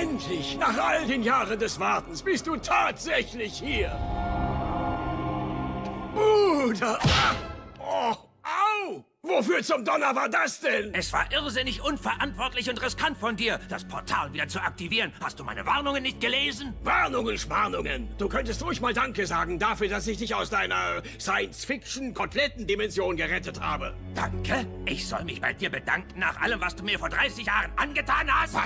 Endlich, nach all den Jahren des Wartens, bist du tatsächlich hier. Bruder! Ah! Oh, au! Wofür zum Donner war das denn? Es war irrsinnig unverantwortlich und riskant von dir, das Portal wieder zu aktivieren. Hast du meine Warnungen nicht gelesen? Warnungen, Schmarnungen. Du könntest ruhig mal Danke sagen dafür, dass ich dich aus deiner Science-Fiction-Kotlettendimension gerettet habe. Danke? Ich soll mich bei dir bedanken nach allem, was du mir vor 30 Jahren angetan hast? Was